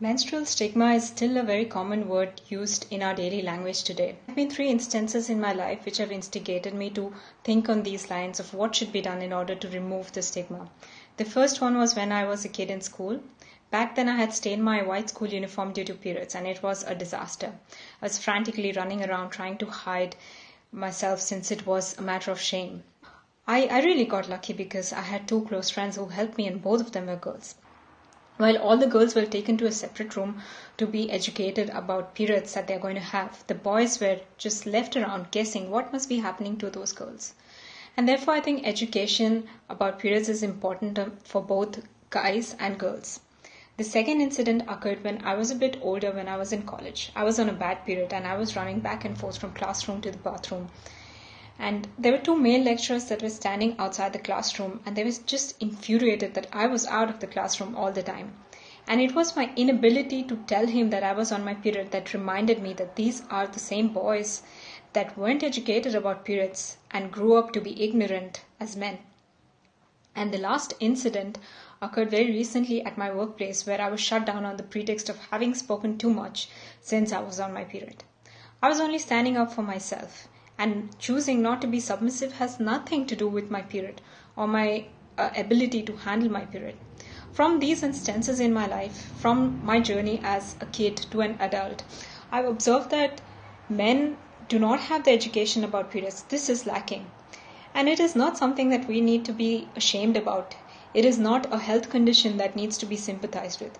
Menstrual stigma is still a very common word used in our daily language today. There have been three instances in my life which have instigated me to think on these lines of what should be done in order to remove the stigma. The first one was when I was a kid in school. Back then, I had stained my white school uniform due to periods, and it was a disaster. I was frantically running around trying to hide myself since it was a matter of shame. I, I really got lucky because I had two close friends who helped me, and both of them were girls. While all the girls were taken to a separate room to be educated about periods that they're going to have, the boys were just left around guessing what must be happening to those girls. And therefore, I think education about periods is important uh, for both guys and girls. The second incident occurred when I was a bit older when I was in college. I was on a bad period and I was running back and forth from classroom to the bathroom. And there were two male lecturers that were standing outside the classroom and they were just infuriated that I was out of the classroom all the time. And it was my inability to tell him that I was on my period that reminded me that these are the same boys that weren't educated about periods and grew up to be ignorant as men. And the last incident occurred very recently at my workplace where I was shut down on the pretext of having spoken too much since I was on my period. I was only standing up for myself, and choosing not to be submissive has nothing to do with my period or my uh, ability to handle my period. From these instances in my life, from my journey as a kid to an adult, I've observed that men do not have the education about periods. This is lacking. And it is not something that we need to be ashamed about. It is not a health condition that needs to be sympathized with.